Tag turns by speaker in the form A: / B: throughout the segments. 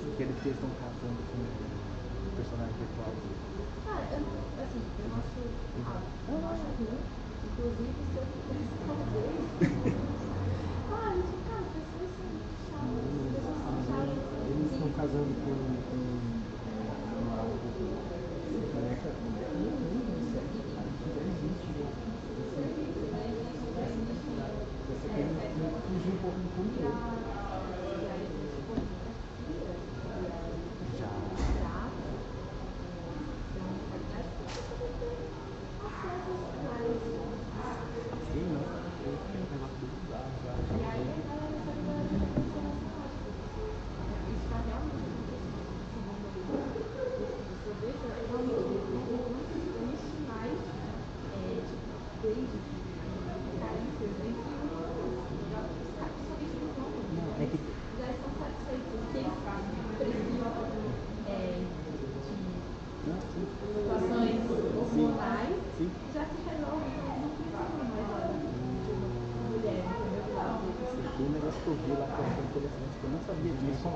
A: eles, que eles estão casando com o personagem virtual.
B: Cara, eu, assim, eu acho, eu não acho ruim, inclusive se eu pudesse fazer. ah, eu cara, pessoas são chatas, pessoas são chatas.
A: Eles estão casando com, com existe, né? Essa coisa fugir um pouco do. Já. Sim, não. É um negócio do bizarro, já. Não, é que não, sim.
B: situações hormonais
A: Sim.
B: já se resolve, não precisa mais olha, de uma mulher,
A: é um negócio que eu vi lá que eu achei interessante, que eu não sabia disso.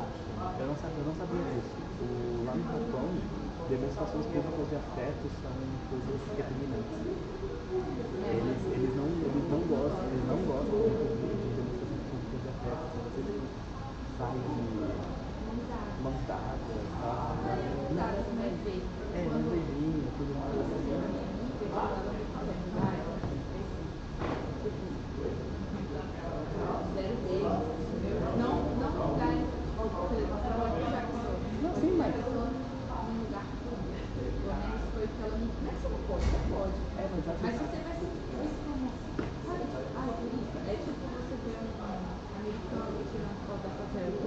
A: Eu não sabia, eu não sabia disso. O, lá no Japão, demonstrações públicas de afeto são coisas repugnantes. Eles, eles, não, eles não gostam, eles não gostam de, de demonstrações públicas de afeto. Você sai de mãos dadas, tá?
B: Vezes.
A: É, um beijinho, tudo mais.
B: Não, não lugar,
A: Não, sim, mas.
B: num lugar público. Pelo menos foi o que ela me. Não é que você não pode, você pode.
A: É, mas acho
B: Mas
A: que-
B: você vai se ver isso como. Sabe, tipo, ah, turista. É tipo você ver um americano tirando foto da favela.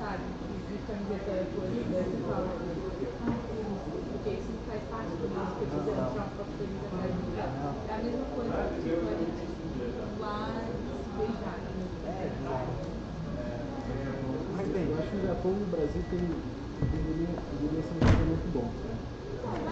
B: Sabe? De camiseta colorida, aí você fala. Ah, porque isso não faz parte do nosso cotidiano, tirar uma foto feliz atrás do lugar. É a mesma coisa, tipo, a gente lá se beijar.
A: É, bizarro. Mas bem, eu acho que o Japão e Brasil tem, deveria, ser um jogo muito bom. Né?
B: Que.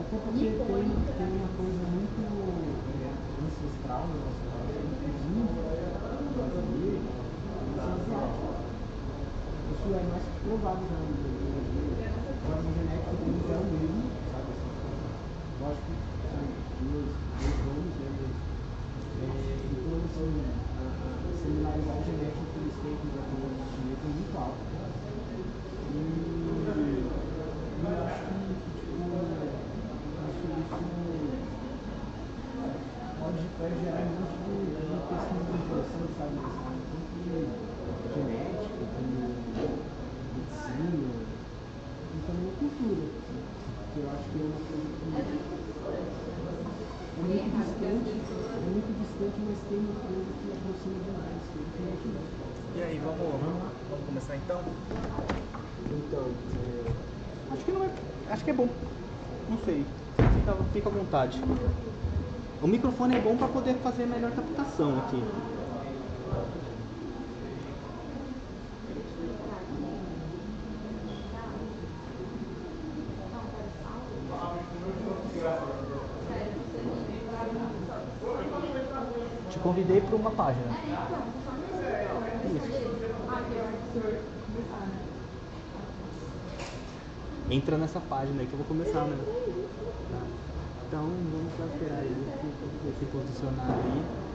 A: Até porque tem, tem uma coisa muito é, ancestral no nosso país, índio brasileiro, asiático. Isso é mais que já no Brasil. A forma genética deles é o mesmo, sabe? Assim, lógico que são dois nomes, né? Mas, é, então, assim, a, a similaridade genética que eles têm com os japoneses chineses é muito alta. E, eu acho que, tipo, isso, isso pode, gerar um monte de, de pesquisa sabe área, tanto de genética, como medicina, e também a cultura. assim, Que eu acho que é uma coisa que
B: É muito cultura.
A: é muito distante, é muito distante, mas tem uma coisa que aproxima demais, que é diferente disso.
C: E aí, vamos, vamos começar então?
A: Então, é,
C: Acho que não é. Bom. Não sei. Fica, fica à vontade. O microfone é bom para poder fazer melhor captação aqui. Te convidei para uma página. Entra nessa página aí que eu vou começar, né? Tá. Então vamos esperar aí se posicionar aí.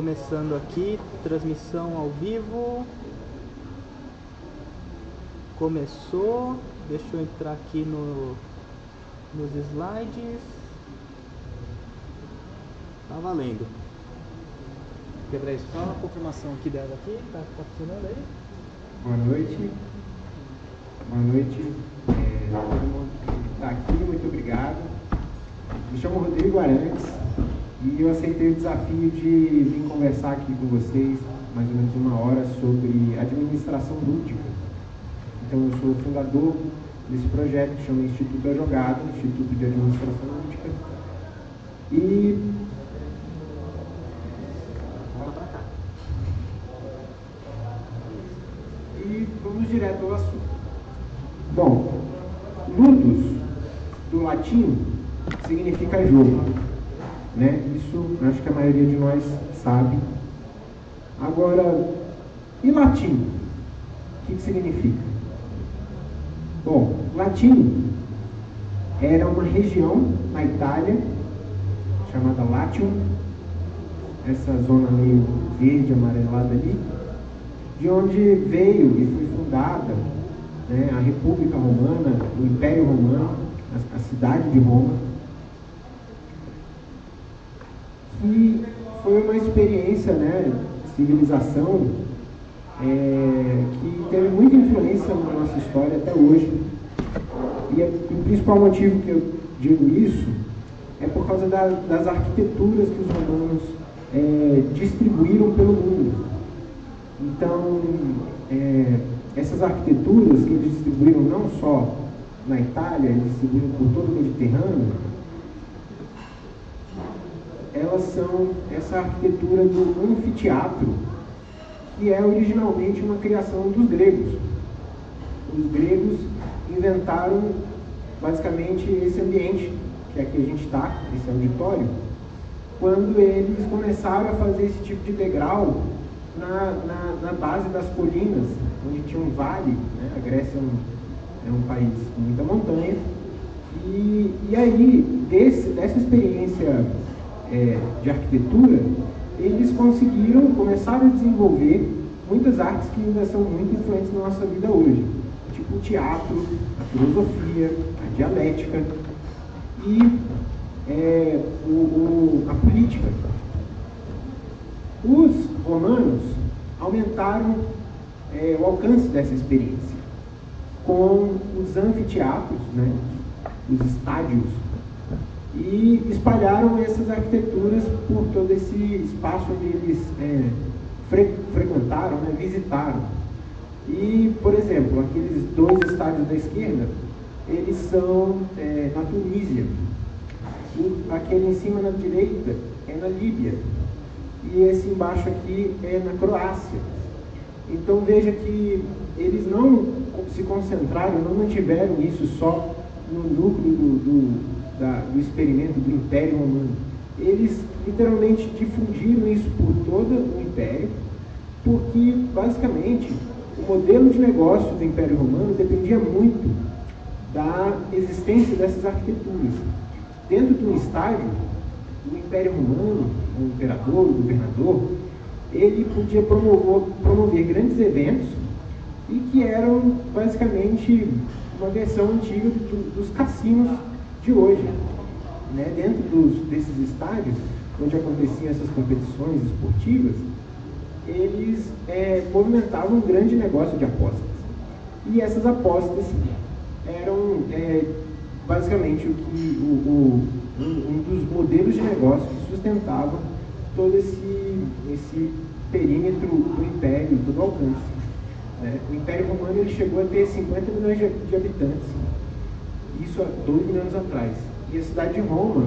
C: Começando aqui, transmissão ao vivo. Começou. Deixa eu entrar aqui no nos slides. Tá valendo. Quebra isso, só uma confirmação aqui dela aqui, tá, tá funcionando aí?
D: Boa noite. Boa noite. É, todo mundo que está aqui, muito obrigado. Me chamo Rodrigo Arantes, E eu aceitei o desafio de vir conversar aqui com vocês, mais ou menos uma hora, sobre administração lúdica. Então, eu sou fundador desse projeto que chama Instituto da Jogada, Instituto de Administração Lúdica. E. E vamos direto ao assunto. Bom, ludus, do latim, significa jogo. Né? Isso acho que a maioria de nós sabe. Agora, e latim? O que, que significa? Bom, latim era uma região na Itália chamada Latium, essa zona meio verde, amarelada ali, de onde veio e foi fundada né, a República Romana, o Império Romano, a, a cidade de Roma, que foi uma experiência, né, civilização, é, que teve muita influência na nossa história até hoje. E, é, o principal motivo que eu digo isso é por causa da, das arquiteturas que os romanos é, distribuíram pelo mundo. Então, é, essas arquiteturas que eles distribuíram não só na Itália, eles distribuíram por todo o Mediterrâneo, elas são essa arquitetura do anfiteatro, que é originalmente uma criação dos gregos. Os gregos inventaram basicamente esse ambiente, que aqui a gente está, esse auditório, quando eles começaram a fazer esse tipo de degrau na, na, na base das colinas, onde tinha um vale, né? a Grécia é um, é um país com muita montanha, e, e aí, desse, dessa experiência é, de arquitetura, eles conseguiram, começaram a desenvolver muitas artes que ainda são muito influentes na nossa vida hoje, tipo o teatro, a filosofia, a dialética e é, o, o, a política. Os romanos aumentaram é, o alcance dessa experiência com os anfiteatros, né, os estádios e espalharam essas arquiteturas por todo esse espaço onde eles é, fre frequentaram, né, visitaram. E, por exemplo, aqueles dois estádios da esquerda, eles são é, na Tunísia. O, aquele em cima na direita é na Líbia. E esse embaixo aqui é na Croácia. Então veja que eles não se concentraram, não mantiveram isso só no núcleo do, do da, do experimento do Império Romano. Eles literalmente difundiram isso por todo o Império, porque basicamente o modelo de negócio do Império Romano dependia muito da existência dessas arquiteturas. Dentro de um estádio, o Império Romano, o imperador, o governador, ele podia promover, promover grandes eventos e que eram basicamente uma versão antiga do, dos cassinos de hoje. Né? Dentro dos, desses estádios, onde aconteciam essas competições esportivas, eles é, movimentavam um grande negócio de apostas. E essas apostas eram é, basicamente o que o, o, um, dos modelos de negócio que sustentavam todo esse, esse perímetro do império, todo o alcance. Né? O Império Romano ele chegou a ter 50 milhões de, de habitantes isso há dois mil anos atrás. E a cidade de Roma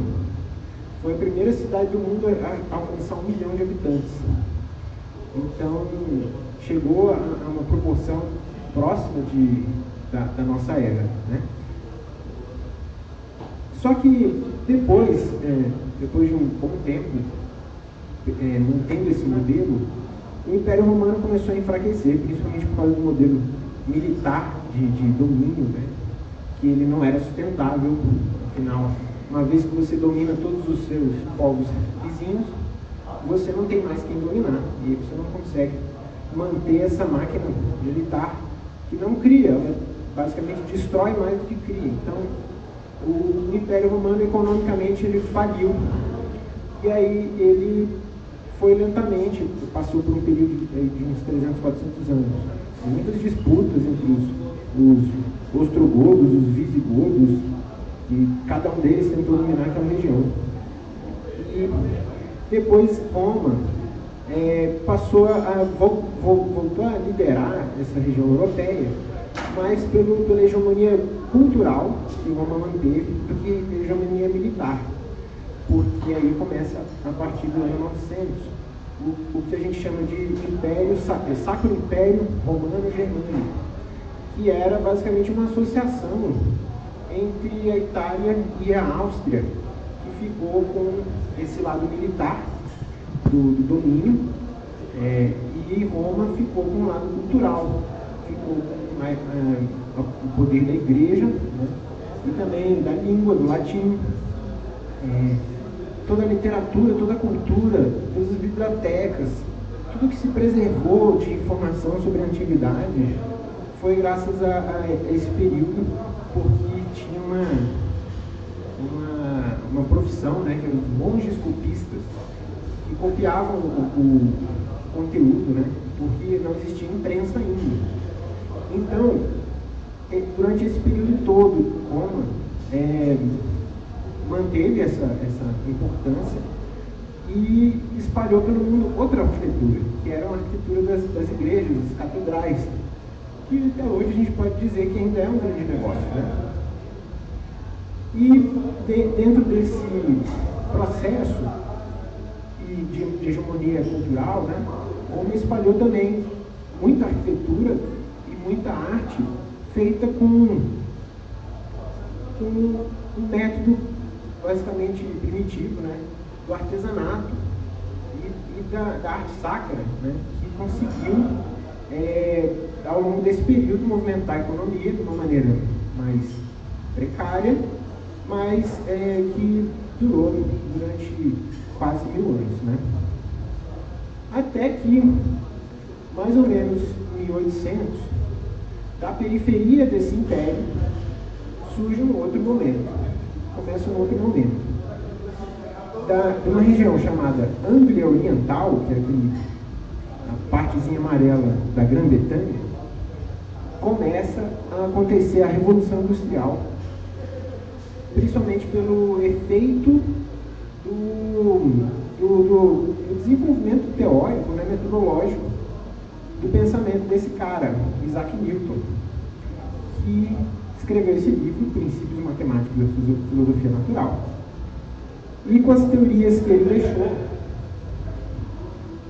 D: foi a primeira cidade do mundo a alcançar um milhão de habitantes. Então, chegou a, a uma proporção próxima de, da, da, nossa era. Né? Só que depois, é, depois de um bom tempo, é, mantendo esse modelo, o Império Romano começou a enfraquecer, principalmente por causa do modelo militar de, de domínio, né? Que ele não era sustentável, afinal, uma vez que você domina todos os seus povos vizinhos, você não tem mais quem dominar, e você não consegue manter essa máquina militar que não cria, ela basicamente destrói mais do que cria. Então, o Império Romano economicamente ele faliu, e aí ele foi lentamente, passou por um período de, de uns 300, 400 anos, muitas disputas entre os, os ostrogodos, os visigodos, e cada um deles tentou dominar aquela região. E depois Roma é, passou a, vol, vol, voltou a liderar essa região europeia, mais pelo, pela hegemonia cultural que Roma manteve do que hegemonia militar. Porque aí começa a partir do ano 900 o, o que a gente chama de Império é, Sacro Império Romano Germânico, que era basicamente uma associação entre a Itália e a Áustria, que ficou com esse lado militar do, do domínio, é, e Roma ficou com o lado cultural, ficou com é, o poder da igreja né, e também da língua, do latim. É, toda a literatura, toda a cultura, todas as bibliotecas, tudo que se preservou de informação sobre a antiguidade foi graças a, a esse período, porque tinha uma, uma, uma profissão, né, que eram os monges copistas, que copiavam o, o conteúdo, né, porque não existia imprensa ainda. Então, durante esse período todo, Roma é, manteve essa, essa importância e espalhou pelo mundo outra arquitetura, que era a arquitetura das, das igrejas, das catedrais, que até hoje a gente pode dizer que ainda é um grande negócio. Né? E de, dentro desse processo de, de hegemonia cultural, né, Roma espalhou também muita arquitetura e muita arte feita com, um método basicamente primitivo, né, do artesanato e, e da, da, arte sacra, né, que conseguiu, é, ao longo desse período, movimentar a economia de uma maneira mais precária, mas é, que durou durante quase mil anos. Né? Até que, mais ou menos em 1800, da periferia desse império, surge um outro momento começa um outro momento. Da, de uma região chamada Anglia Oriental, que é aquele, partezinha amarela da Grã-Bretanha, começa a acontecer a Revolução Industrial, principalmente pelo efeito do, do, do, do desenvolvimento teórico, né, metodológico, do pensamento desse cara, Isaac Newton, que escreveu esse livro, Princípios Matemáticos da Filosofia Natural. E com as teorias que ele deixou,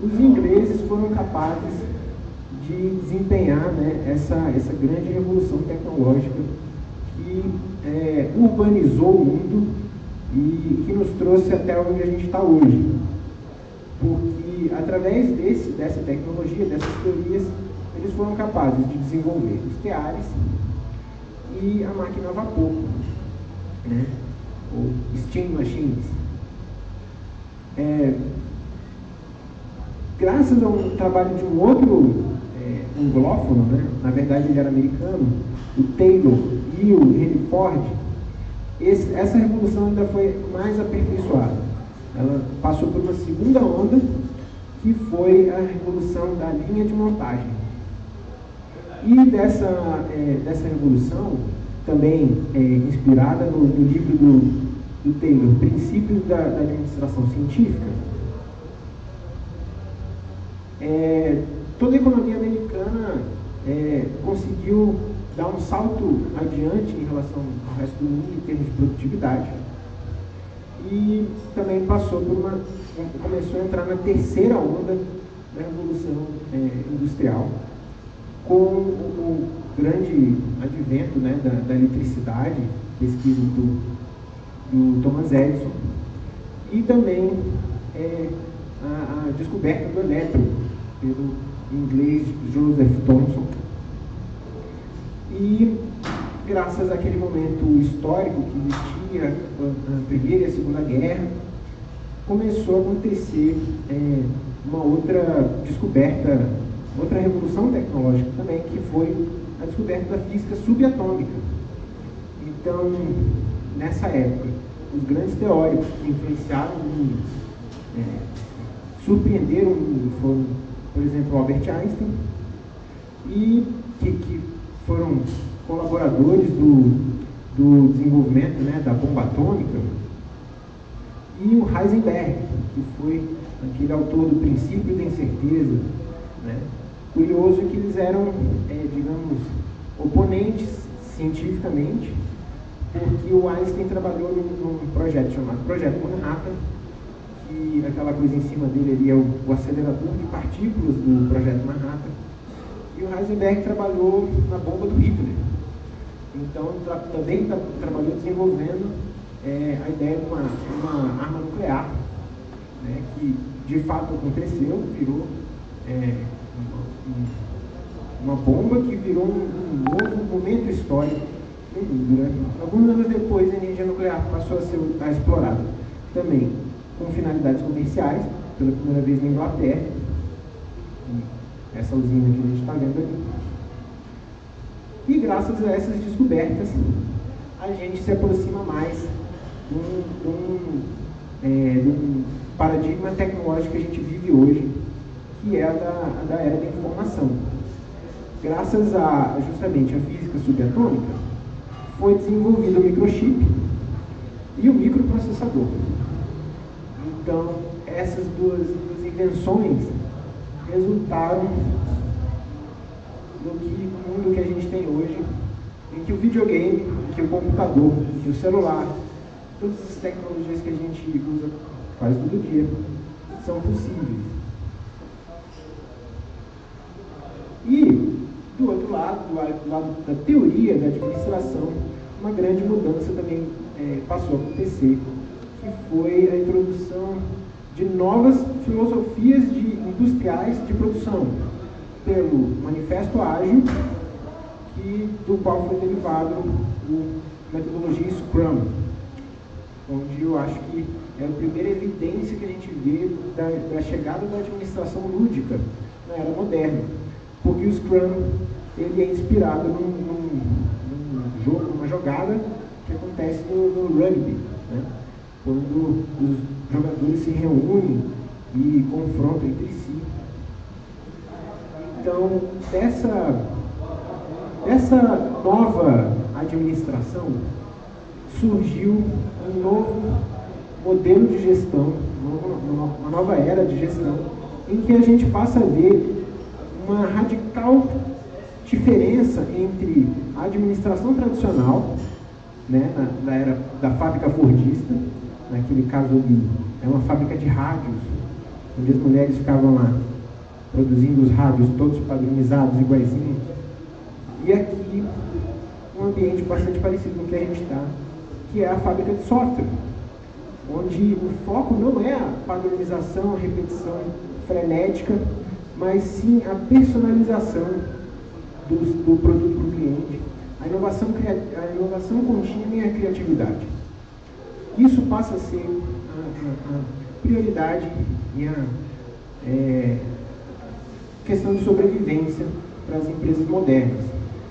D: os ingleses foram capazes de desempenhar né, essa, essa grande revolução tecnológica que é, urbanizou o mundo e que nos trouxe até onde a gente está hoje. Porque através desse, dessa tecnologia, dessas teorias, eles foram capazes de desenvolver os teares, e a máquina a vapor, né? ou steam machines. É, graças a um trabalho de um outro é, anglófono, né? na verdade ele era americano, o Taylor e o Henry Ford, esse, essa revolução ainda foi mais aperfeiçoada. Ela passou por uma segunda onda, que foi a revolução da linha de montagem. E dessa, é, dessa revolução, também é, inspirada no, no, livro do, do Taylor, Princípios da, da Administração Científica, é, toda a economia americana é, conseguiu dar um salto adiante em relação ao resto do mundo em termos de produtividade. E também passou por uma. começou a entrar na terceira onda da Revolução é, Industrial com o, grande advento né, da, da, eletricidade, pesquisa do, do Thomas Edison, e também é, a, a, descoberta do elétron pelo inglês Joseph Thomson. E graças àquele momento histórico que existia a, Primeira e a Segunda Guerra, começou a acontecer é, uma outra descoberta outra revolução tecnológica também, que foi a descoberta da física subatômica. Então, nessa época, os grandes teóricos que influenciaram mundo, é, surpreenderam foram, por exemplo, Albert Einstein, e que, que foram colaboradores do, do desenvolvimento né, da bomba atômica, e o Heisenberg, que foi aquele autor do princípio da incerteza. Né? Curioso que eles eram, é, digamos, oponentes cientificamente, porque o Einstein trabalhou num, num, projeto chamado Projeto Manhattan, que aquela coisa em cima dele ali é o, o acelerador de partículas do Projeto Manhattan, e o Heisenberg trabalhou na bomba do Hitler. Então, tra também tra trabalhou desenvolvendo é, a ideia de uma, uma arma nuclear, né, que de fato aconteceu, virou é, uma, uma, bomba que virou um, novo momento histórico Né? Alguns anos depois, a energia nuclear passou a ser a explorada também com finalidades comerciais, pela primeira vez na Inglaterra. Essa usina que a gente está vendo aqui. E graças a essas descobertas, a gente se aproxima mais de um, é, paradigma tecnológico que a gente vive hoje, que é a da, a da era da informação. Graças a justamente a física subatômica, foi desenvolvido o microchip e o microprocessador. Então, essas duas, duas invenções resultaram no que mundo que a gente tem hoje, em que o videogame, que o computador, que o celular, todas as tecnologias que a gente usa quase todo dia são possíveis. E, do outro lado, do lado da teoria da administração, uma grande mudança também é, passou a acontecer, que foi a introdução de novas filosofias de industriais de produção, pelo Manifesto Ágil, que, do qual foi derivado a metodologia Scrum, onde eu acho que é a primeira evidência que a gente vê da, da chegada da administração lúdica na era moderna. Porque o Scrum ele é inspirado num, num, num jogo, numa jogada que acontece no, no rugby, né? Quando os jogadores se reúnem e confrontam entre si. Então, dessa, dessa nova administração surgiu um novo modelo de gestão, uma nova era de gestão, em que a gente passa a ver uma radical diferença entre a administração tradicional, né, na era da fábrica fordista, naquele caso ali, é uma fábrica de rádios, onde as mulheres ficavam lá produzindo os rádios todos padronizados, iguaizinhos. E aqui, um ambiente bastante parecido com o que a gente está, que é a fábrica de software onde o foco não é a padronização, a repetição frenética, mas sim a personalização do, do produto para o cliente, a inovação, a inovação contínua e a criatividade. Isso passa a ser a, a, a prioridade e a é, questão de sobrevivência para as empresas modernas.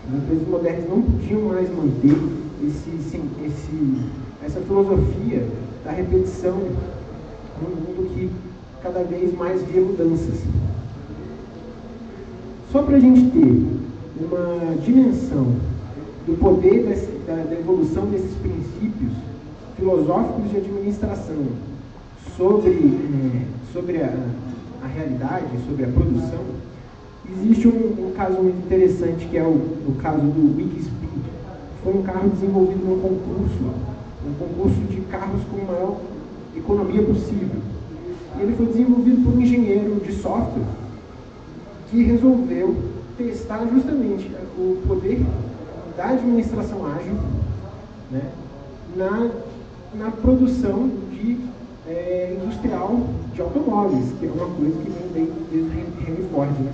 D: As empresas modernas não podiam mais manter esse, esse, essa filosofia da repetição num mundo que cada vez mais vê mudanças. Só para a gente ter uma dimensão do poder desse, da, da, evolução desses princípios filosóficos de administração sobre, é, sobre a, a, realidade, sobre a produção, existe um, um, caso muito interessante que é o, o caso do Wikispeed. Foi um carro desenvolvido num concurso um concurso de carros com maior economia possível. E ele foi desenvolvido por um engenheiro de software que resolveu testar justamente o poder da administração ágil né, na, na produção de é, industrial de automóveis, que é uma coisa que vem desde Henry Ford. Né?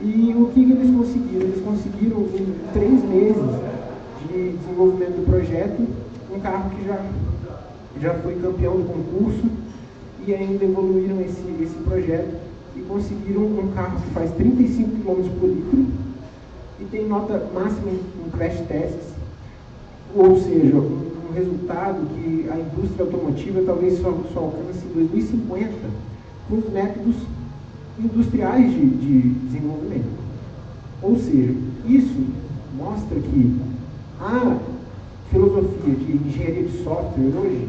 D: E o que, eles conseguiram? Eles conseguiram, em três meses de desenvolvimento do projeto, um carro que já, já foi campeão do concurso e ainda evoluíram esse, esse projeto e conseguiram um carro que faz 35 km por litro e tem nota máxima em crash tests, ou seja, um, resultado que a indústria automotiva talvez só, só alcance em 2050 com os métodos industriais de, de desenvolvimento. Ou seja, isso mostra que a filosofia de engenharia de software hoje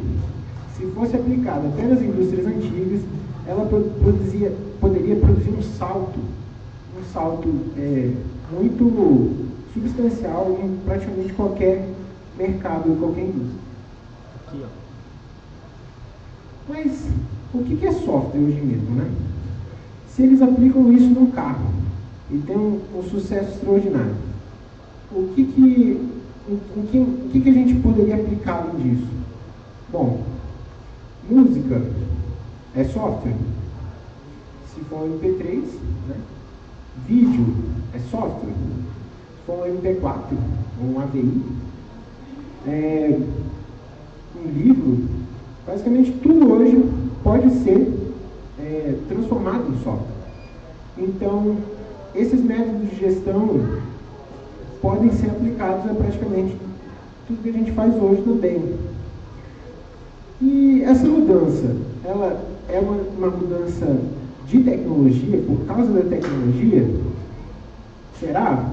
D: se fosse aplicada até nas indústrias antigas, ela produzia, poderia produzir um salto, um salto é, muito substancial em praticamente qualquer mercado, em qualquer indústria. Aqui, ó. Mas o que é software hoje mesmo, né? Se eles aplicam isso num carro e tem um, um sucesso extraordinário, o que que, o, que, o que que a gente poderia aplicar disso? Bom, música é software. Se for um MP3, né? vídeo é software. Se for um MP4 ou um AVI, é, um livro, basicamente tudo hoje pode ser é, transformado em software. Então, esses métodos de gestão podem ser aplicados a praticamente tudo que a gente faz hoje também. E essa mudança, ela é uma, uma mudança de tecnologia, por causa da tecnologia? Será?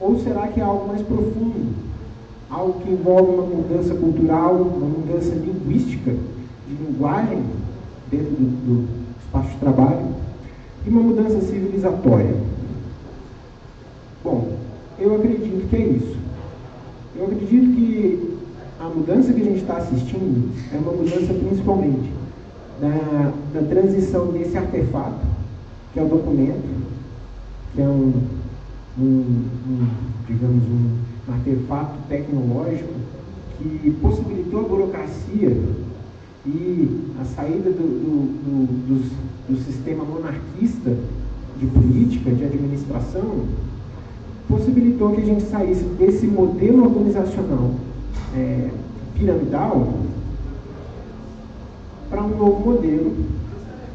D: Ou será que é algo mais profundo? Algo que envolve uma mudança cultural, uma mudança linguística, de linguagem dentro do, do espaço de trabalho, e uma mudança civilizatória? Bom, eu acredito que é isso. Eu acredito que a mudança que a gente está assistindo é uma mudança principalmente da, da transição desse artefato, que é o documento, que é um, um, um digamos, um artefato tecnológico que possibilitou a burocracia e a saída do, do, do, do, sistema monarquista de política, de administração, possibilitou que a gente saísse desse modelo organizacional é, piramidal para um novo modelo,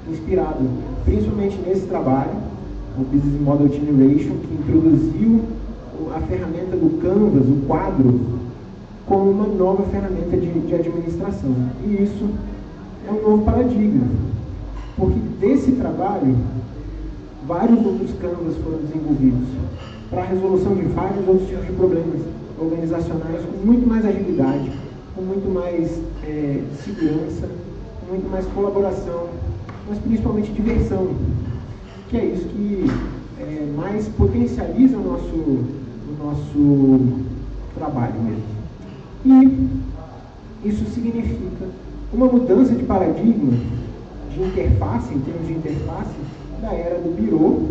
D: inspirado principalmente nesse trabalho, o Business Model Generation, que introduziu a ferramenta do Canvas, o quadro, como uma nova ferramenta de, de administração. E isso é um novo paradigma, porque desse trabalho, vários outros Canvas foram desenvolvidos para a resolução de vários outros tipos de problemas organizacionais com muito mais agilidade, com muito mais é, segurança, com muito mais colaboração, mas principalmente diversão, que é isso que é, mais potencializa o nosso, nosso trabalho mesmo. E isso significa uma mudança de paradigma de interface, em termos de interface, da era do birô,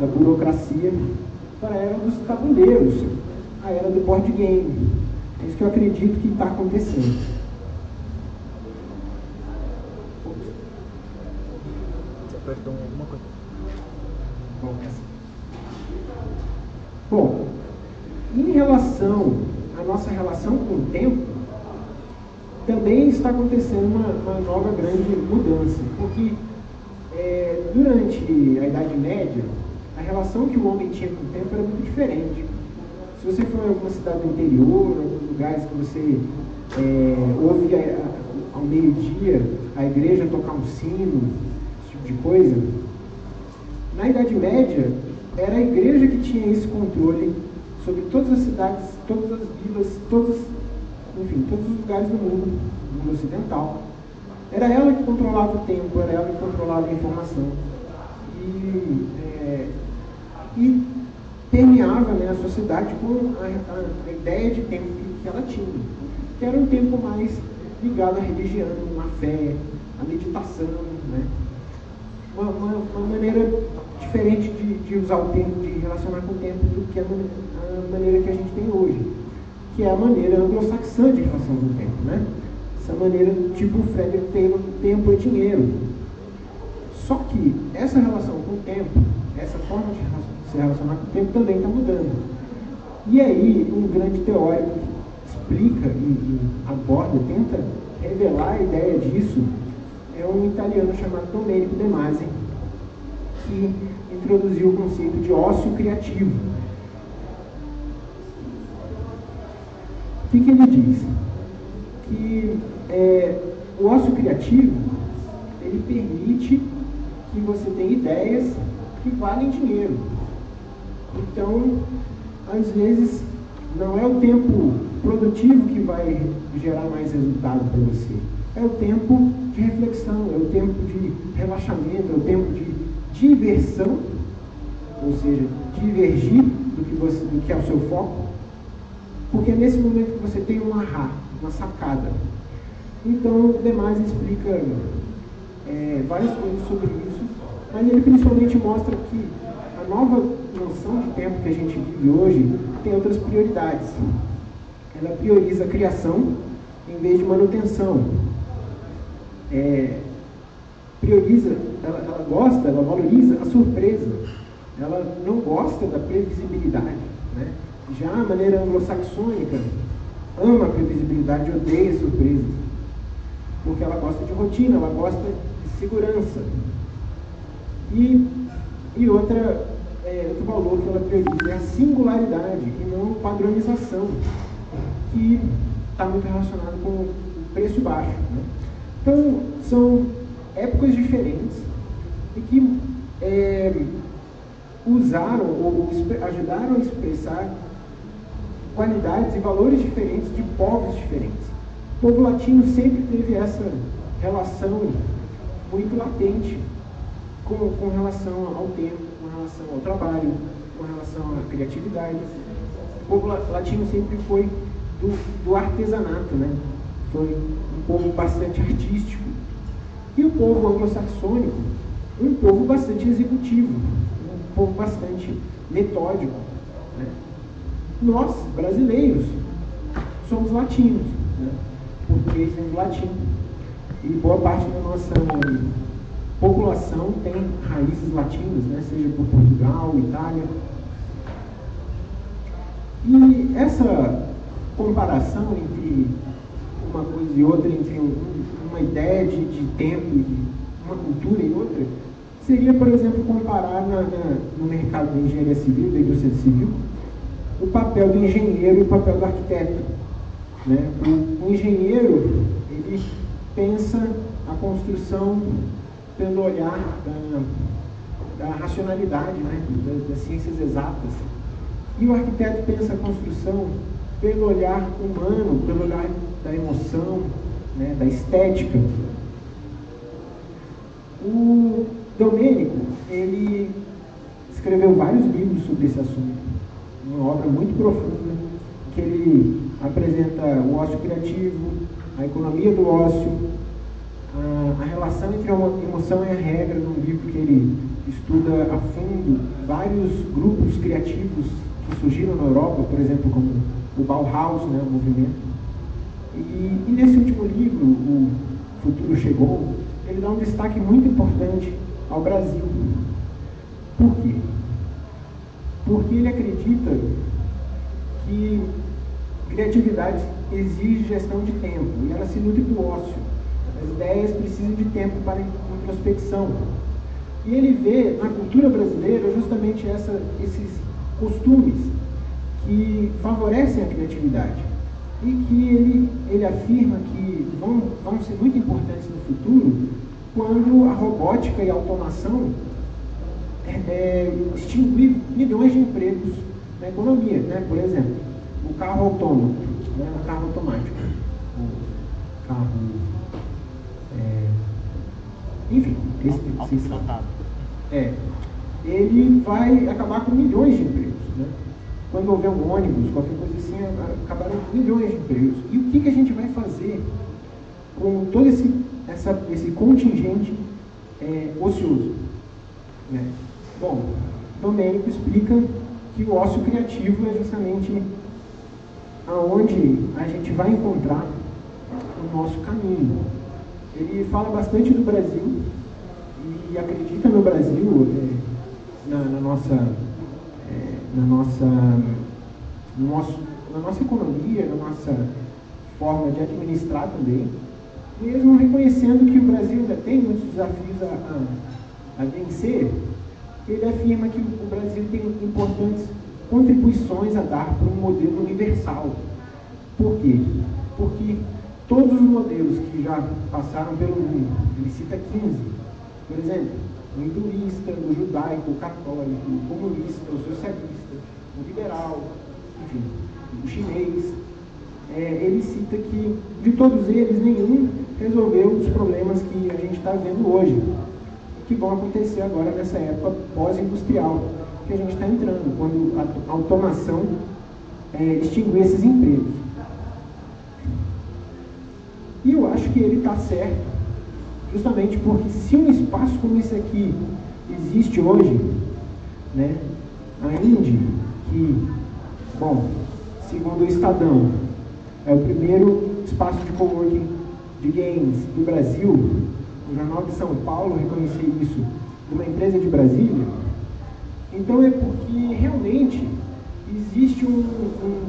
D: da burocracia, para a era dos tabuleiros, a era do board game. É isso que eu acredito que está acontecendo. Bom, em relação à nossa relação com o tempo, também está acontecendo uma, uma nova grande mudança, porque é, durante a Idade Média, a relação que o homem tinha com o tempo era muito diferente. Se você for em alguma cidade do interior, alguns lugares que você é, ouve a, ao meio-dia a igreja tocar um sino, esse tipo de coisa, na Idade Média era a igreja que tinha esse controle sobre todas as cidades, todas as vilas, todos, enfim, todos os lugares do mundo, do mundo ocidental. Era ela que controlava o tempo, era ela que controlava a informação. E, é, e permeava né, a sociedade com a, a, a ideia de tempo que, que, ela tinha, que era um tempo mais ligado à religião, à fé, à meditação, né? Uma, uma, uma maneira diferente de, de, usar o tempo, de relacionar com o tempo do que a, a maneira que a gente tem hoje, que é a maneira anglo-saxã de relação com o tempo, né? Essa maneira tipo Frederick Taylor, tempo é dinheiro. Só que essa relação com o tempo, essa forma de se relacionar com o tempo também está mudando. E aí, um grande teórico explica e, e aborda, tenta revelar a ideia disso, é um italiano chamado Domenico De Masi, que introduziu o conceito de ócio criativo. O que, que ele diz? Que é, o ócio criativo ele permite que você tenha ideias que valem dinheiro. Então, às vezes, não é o tempo produtivo que vai gerar mais resultado para você, é o tempo de reflexão, é o tempo de relaxamento, é o tempo de diversão, ou seja, divergir do que, você, do que é o seu foco, porque é nesse momento que você tem um ahá, uma sacada. Então, o Demais explica é, várias coisas sobre isso, mas ele principalmente mostra que a nova noção de tempo que a gente vive hoje tem outras prioridades. Ela prioriza a criação em vez de manutenção. É, prioriza, ela, ela gosta, ela valoriza a surpresa. Ela não gosta da previsibilidade. Né? Já a maneira anglo-saxônica ama a previsibilidade, odeia surpresas. Porque ela gosta de rotina, ela gosta de segurança. E, e outra, é, outro valor que ela prioriza é a singularidade e não padronização, que está muito relacionado com o preço baixo. Né? Então, são épocas diferentes e que é, usaram ou, ajudaram a expressar qualidades e valores diferentes de povos diferentes. O povo latino sempre teve essa relação muito latente com, com relação ao tempo, com relação ao trabalho, com relação à criatividade. O povo latino sempre foi do, do artesanato, né? Foi um povo bastante artístico. E o povo anglo-saxônico, um povo bastante executivo, um povo bastante metódico. Né? Nós, brasileiros, somos latinos, né? português vem do latim. E boa parte da nossa população tem raízes latinas, né? seja por Portugal, Itália. E essa comparação entre uma coisa e outra, entre um, uma ideia de, de tempo, de uma cultura e outra, seria, por exemplo, comparar na, na, no mercado da engenharia civil, da indústria civil, o papel do engenheiro e o papel do arquiteto. Né? O, o engenheiro, ele pensa a construção pelo olhar da, da racionalidade, né? das ciências exatas. E o arquiteto pensa a construção pelo olhar humano, pelo olhar da emoção, né, da estética. O Domênico, ele escreveu vários livros sobre esse assunto, uma obra muito profunda, que ele apresenta o ócio criativo, a economia do ócio, a, a relação entre a emoção e a regra, num livro que ele estuda a fundo vários grupos criativos que surgiram na Europa, por exemplo, como o Bauhaus, né, o movimento. E, e nesse último livro, O Futuro Chegou, ele dá um destaque muito importante ao Brasil. Por quê? Porque ele acredita que criatividade exige gestão de tempo e ela se nutre do ócio. As ideias precisam de tempo para introspecção. E ele vê na cultura brasileira justamente essa, esses costumes que favorecem a criatividade e que ele, ele afirma que vão, vão ser muito importantes no futuro quando a robótica e a automação é, é, extinguir milhões de empregos na economia. Né? Por exemplo, o carro autônomo, né? o carro automático, o carro. É, enfim, esse, esse é, ele vai acabar com milhões de empregos. Quando houver um ônibus, qualquer coisa assim, acabaram milhões de empregos. E o que, que a gente vai fazer com todo esse, essa, esse contingente é, ocioso? Né? Bom, Domênico explica que o ócio criativo é justamente aonde a gente vai encontrar o nosso caminho. Ele fala bastante do Brasil e acredita no Brasil, é, na, na nossa na nossa, no nosso, na nossa economia, na nossa forma de administrar também, mesmo reconhecendo que o Brasil ainda tem muitos desafios a, a, a vencer, ele afirma que o Brasil tem importantes contribuições a dar para um modelo universal. Por quê? Porque todos os modelos que já passaram pelo mundo, ele cita 15, por exemplo, o hinduísta, o judaico, o católico, o comunista, o socialista, o liberal, enfim, o chinês. É, ele cita que de todos eles, nenhum resolver os problemas que a gente está vendo hoje, que vão acontecer agora nessa época pós-industrial que a gente está entrando, quando a automação é, extinguir esses empregos. E eu acho que ele está certo, justamente porque se um espaço como esse aqui existe hoje, né, a Indy, que, bom, segundo o Estadão, é o primeiro espaço de coworking de games do Brasil, o Jornal de São Paulo reconheceu isso de uma empresa de Brasília, então é porque realmente existe um, um,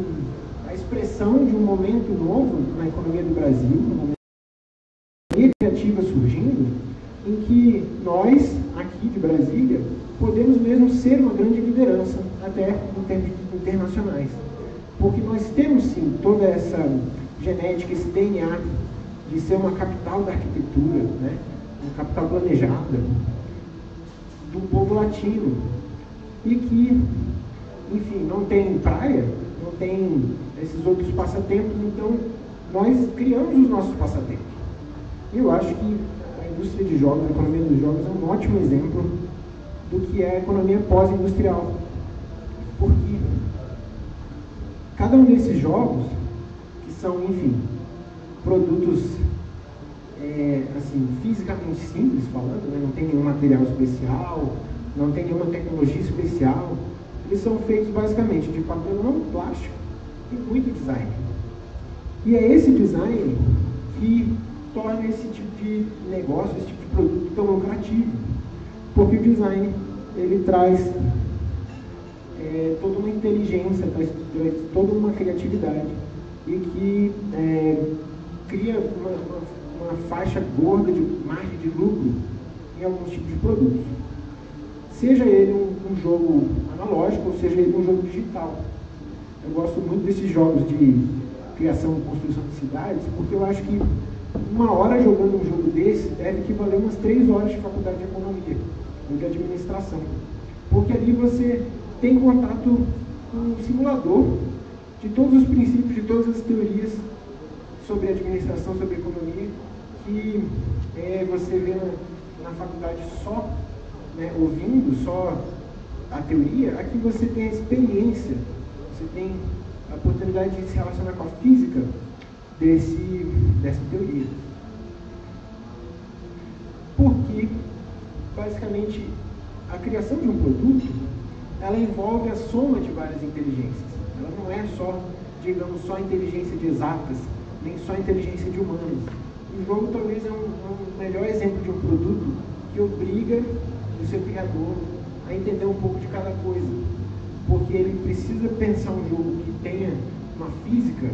D: a expressão de um momento novo na economia do Brasil, surgindo, em que nós, aqui de Brasília, podemos mesmo ser uma grande liderança, até em termos internacionais. Porque nós temos sim toda essa genética, esse DNA de ser uma capital da arquitetura, né? uma capital planejada, do povo latino, e que enfim, não tem praia, não tem esses outros passatempos, então nós criamos os nossos passatempos. Eu acho que a indústria de jogos, a economia dos jogos é um ótimo exemplo do que é a economia pós-industrial. Porque cada um desses jogos, que são, enfim, produtos é, assim, fisicamente simples falando, né? não tem nenhum material especial, não tem nenhuma tecnologia especial, eles são feitos basicamente de papelão, plástico e muito design. E é esse design que torna esse tipo de negócio, esse tipo de produto tão lucrativo. Porque o design, ele traz é, toda uma inteligência, traz, traz, toda uma criatividade e que é, cria uma, uma, uma faixa gorda de margem de lucro em alguns tipos de produtos seja ele um, um, jogo analógico ou seja ele um jogo digital. Eu gosto muito desses jogos de criação e construção de cidades, porque eu acho que uma hora jogando um jogo desse deve equivaler umas três horas de faculdade de economia ou de administração. Porque ali você tem contato com um simulador de todos os princípios, de todas as teorias sobre administração, sobre economia, que é, você vê na, na faculdade só né, ouvindo só a teoria, aqui você tem a experiência, você tem a oportunidade de se relacionar com a física desse, dessa teoria. Porque, basicamente, a criação de um produto, ela envolve a soma de várias inteligências. Ela não é só, digamos, só inteligência de exatas, nem só inteligência de humanos. O jogo talvez é um, um melhor exemplo de um produto que obriga do seu criador a entender um pouco de cada coisa. Porque ele precisa pensar um jogo que tenha uma física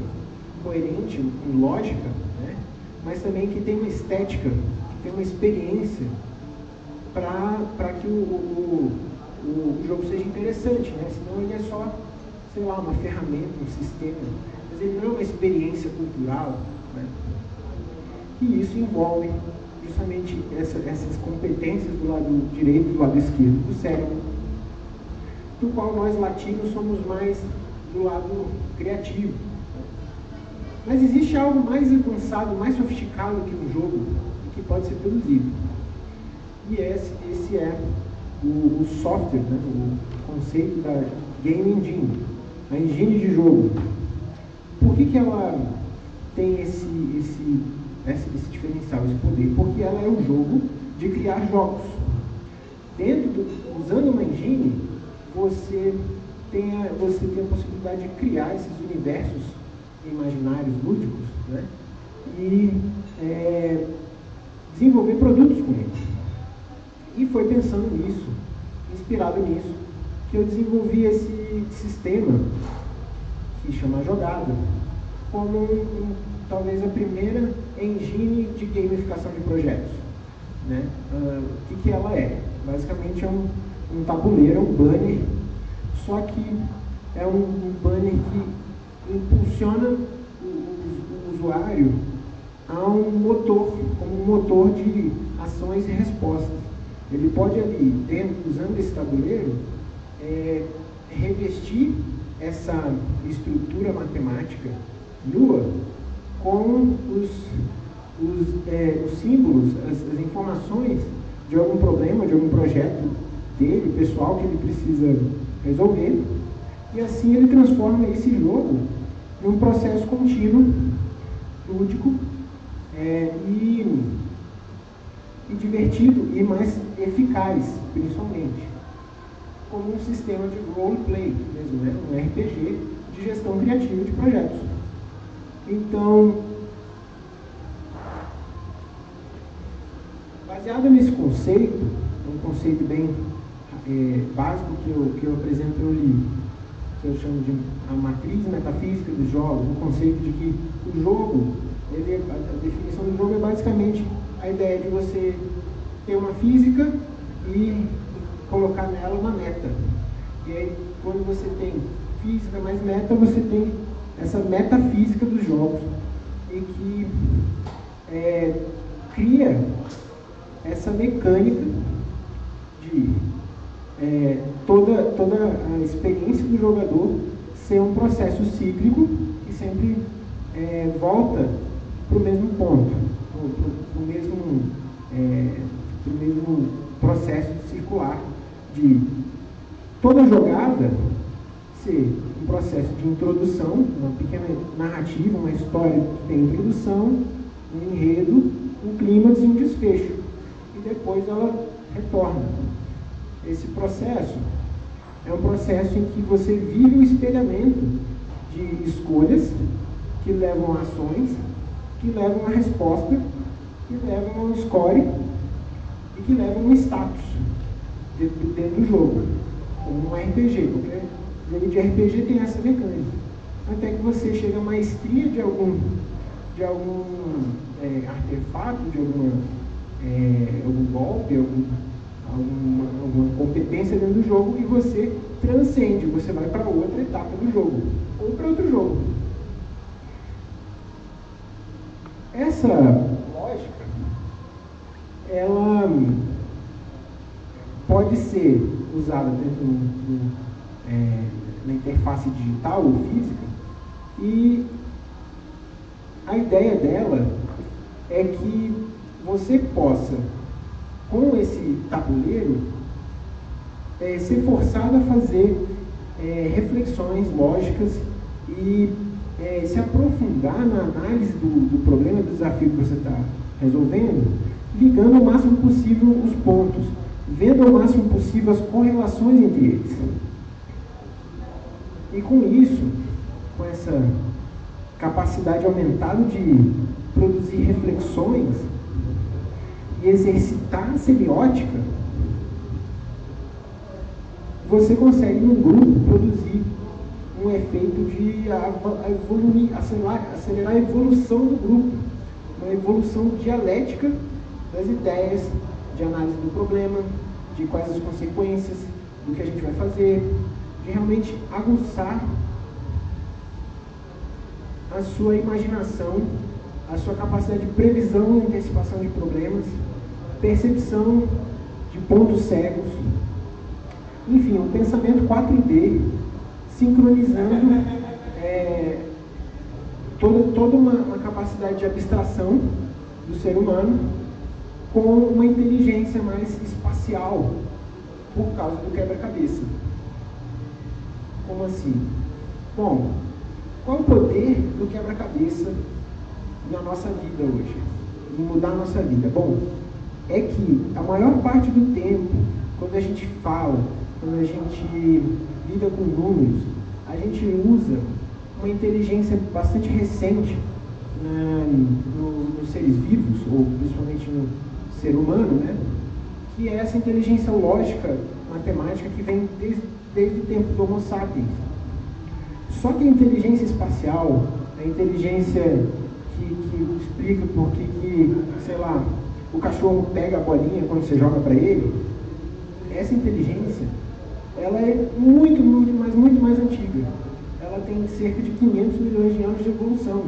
D: coerente, com lógica, né? mas também que tenha uma estética, que tenha uma experiência para que o, o, o, o, jogo seja interessante, né? senão ele é só, sei lá, uma ferramenta, um sistema, mas ele não é uma experiência cultural. Né? E isso envolve justamente essa, essas competências do lado direito e do lado esquerdo do cérebro, do qual nós latinos somos mais do lado criativo. Mas existe algo mais avançado, mais sofisticado que um jogo que pode ser produzido. E esse, esse é o, o software, né, o conceito da Game Engine, a engine de jogo. Por que, que ela tem esse, esse esse, esse diferencial, esse poder, porque ela é o jogo de criar jogos. Dentro do, usando uma engine, você tem, a, você tem a possibilidade de criar esses universos imaginários lúdicos né? e é, desenvolver produtos com eles. E foi pensando nisso, inspirado nisso, que eu desenvolvi esse sistema que chama Jogada, como um, talvez a primeira engine de gamificação de projetos. Né? Uh, o que, que ela é? Basicamente é um, um tabuleiro, um banner, só que é um, um banner que impulsiona o, o, o, usuário a um motor, como um motor de ações e respostas. Ele pode ali, usando esse tabuleiro, é, revestir essa estrutura matemática nua com os, os, é, os símbolos, as, as, informações de algum problema, de algum projeto dele, pessoal, que ele precisa resolver. E assim ele transforma esse jogo num processo contínuo, lúdico é, e, e divertido e mais eficaz, principalmente, como um sistema de roleplay mesmo, né? um RPG de gestão criativa de projetos. Então, baseado nesse conceito, um conceito bem é, básico que eu, que eu apresento no livro, que eu chamo de a matriz metafísica dos jogos, o conceito de que o jogo, ele, a, a definição do jogo é basicamente a ideia de você ter uma física e colocar nela uma meta. E aí, quando você tem física mais meta, você tem essa metafísica dos jogos, e que é, cria essa mecânica de é, toda, toda a experiência do jogador ser um processo cíclico e sempre é, volta para o mesmo ponto, para o mesmo, é, mesmo processo circular de toda jogada ser um processo de introdução, uma pequena narrativa, uma história que tem introdução, um enredo, um clímax e um desfecho. E depois ela retorna. Esse processo é um processo em que você vive o espelhamento de escolhas que levam a ações, que levam a resposta, que levam a um score e que levam um status dentro do jogo, como um RPG, porque jogo de RPG tem essa mecânica. Até que você chega à maestria de algum, de algum é, artefato, de alguma, é, algum golpe, algum, alguma, alguma competência dentro do jogo e você transcende, você vai para outra etapa do jogo, ou para outro jogo. Essa lógica, ela pode ser usada dentro do, é, na interface digital ou física, e a ideia dela é que você possa, com esse tabuleiro, é, ser forçado a fazer é, reflexões lógicas e é, se aprofundar na análise do, do problema, do desafio que você está resolvendo, ligando o máximo possível os pontos, vendo o máximo possível as correlações entre eles. E com isso, com essa capacidade aumentada de produzir reflexões exercitar a semiótica, você consegue num grupo produzir um efeito de evoluir, acelerar, acelerar a evolução do grupo, uma evolução dialética das ideias, de análise do problema, de quais as consequências do que a gente vai fazer, de realmente aguçar a sua imaginação, a sua capacidade de previsão e antecipação de problemas, percepção de pontos cegos, enfim, um pensamento 4D, sincronizando é, toda, toda uma, uma capacidade de abstração do ser humano com uma inteligência mais espacial, por causa do quebra-cabeça. Como assim? Bom, qual o poder do quebra-cabeça na nossa vida hoje? Em mudar a nossa vida? Bom, é que a maior parte do tempo, quando a gente fala, quando a gente lida com números, a gente usa uma inteligência bastante recente né, no, nos seres vivos, ou principalmente no ser humano, né? que é essa inteligência lógica, matemática, que vem desde desde o tempo do Homo sapiens. Só que a inteligência espacial, a inteligência que, que explica por que, que, sei lá, o cachorro pega a bolinha quando você joga para ele, essa inteligência, ela é muito, muito, mas muito mais antiga. Ela tem cerca de 500 milhões de anos de evolução,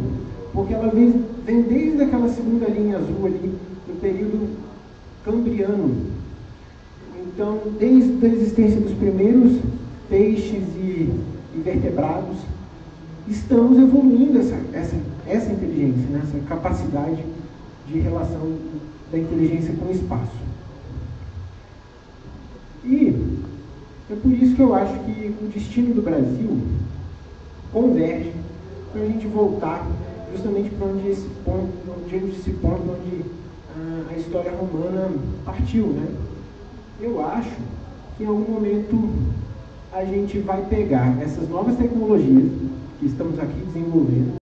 D: porque ela vem, vem desde aquela segunda linha azul ali, do período cambriano, então, desde a existência dos primeiros peixes e, e vertebrados, estamos evoluindo essa, essa, essa inteligência, né? essa capacidade de relação da inteligência com o espaço. E é por isso que eu acho que o destino do Brasil converge para a gente voltar justamente para onde esse ponto, onde esse ponto onde a, a história romana partiu, né? Eu acho que em algum momento a gente vai pegar essas novas tecnologias que estamos aqui desenvolvendo